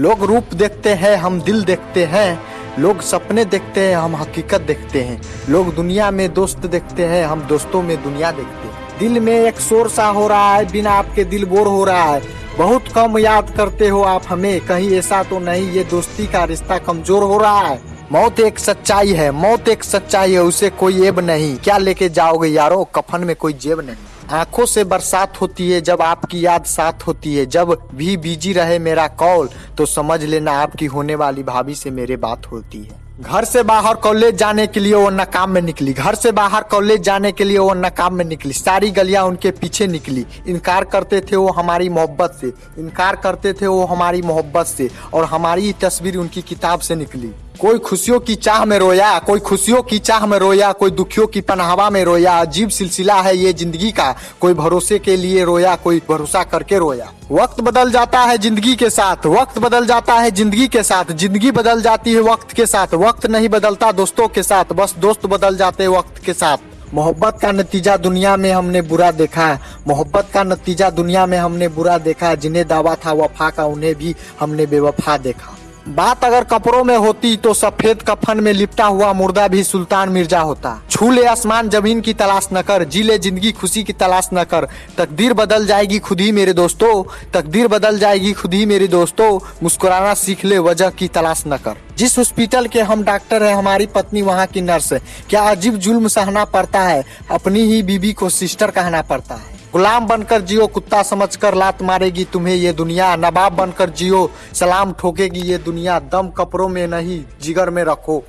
लोग रूप देखते हैं, हम दिल देखते हैं, लोग सपने देखते हैं, हम हकीकत देखते हैं। लोग दुनिया में दोस्त देखते हैं, हम दोस्तों में दुनिया देखते हैं। दिल में एक शोर सा हो रहा है, बिना आपके दिल बोर हो रहा है। बहुत कम याद करते हो आप हमें, कहीं ऐसा तो नहीं, ये दोस्ती का रिश्ता कमज़ोर हो रहा है। मौत एक सच्चाई है, मौत एक सच्चाई है, उसे कोई एब नहीं। क्या लेके जाओगे यारो, कफन में कोई जेब नहीं। आँखों से बरसात होती है, जब आपकी याद साथ होती है, जब भी बिज़ी रहे मेरा कॉल तो समझ लेना आपकी होने वाली भाभी से मेरे बात होती है। घर से बाहर कॉलेज जाने के लिए वो नकाम में निकली। घर से बाहर कॉलेज जाने के लिए वो नकाम में निकली। सारी गलियाँ उनके पीछे निकली। इनकार करते थे वो हमारी मोहब्बत से। इनकार करते थे वो हमारी मोहब्बत से। और हमारी तस्वीर उनकी किताब से निकली। कोई खुशियों की चाह में रोया, कोई खुशियों की चाह में रोया, कोई दुखियों की पनाहवा में रोया। अजीब सिलसिला है ये ज़िंदगी का। कोई भरोसे के लिए रोया, कोई भरोसा करके रोया। वक्त बदल जाता है ज़िंदगी के साथ, वक्त बदल जाता है ज़िंदगी के साथ। ज़िंदगी बदल जाती है वक्त के साथ, वक्त नहीं बदलता दोस्तों के साथ। बस दोस्त बदल जाते वक्त के साथ। मोहब्बत का नतीजा दुनिया में हमने बुरा देखा है। मोहब्बत का नतीजा दुनिया में हमने बुरा देखा जिन्हें दावा था वफा का, उन्हें भी हमने बेवफा देखा। बात अगर कपड़ों में होती तो सफ़ेद कफन में लिपटा हुआ मुर्दा भी सुल्तान मिर्ज़ा होता। छू ले आसमान ज़मीन की तलाश न कर जी ले ज़िंदगी खुशी की तलाश न कर। तकदीर बदल जाएगी खुद ही मेरे दोस्तों, तकदीर बदल जाएगी खुद ही मेरे दोस्तों, मुस्कुराना सीख ले वजह की तलाश न कर। जिस हॉस्पिटल के हम डॉक्टर हैं, हमारी पत्नी वहाँ की नर्स है। क्या अजीब जुल्म सहना पड़ता है, अपनी ही बीबी को सिस्टर कहना पड़ता है। गुलाम बनकर जियो, कुत्ता समझकर लात मारेगी तुम्हें ये दुनिया। नवाब बनकर जियो, सलाम ठोकेगी ये दुनिया। दम कपड़ों में नहीं, जिगर में रखो।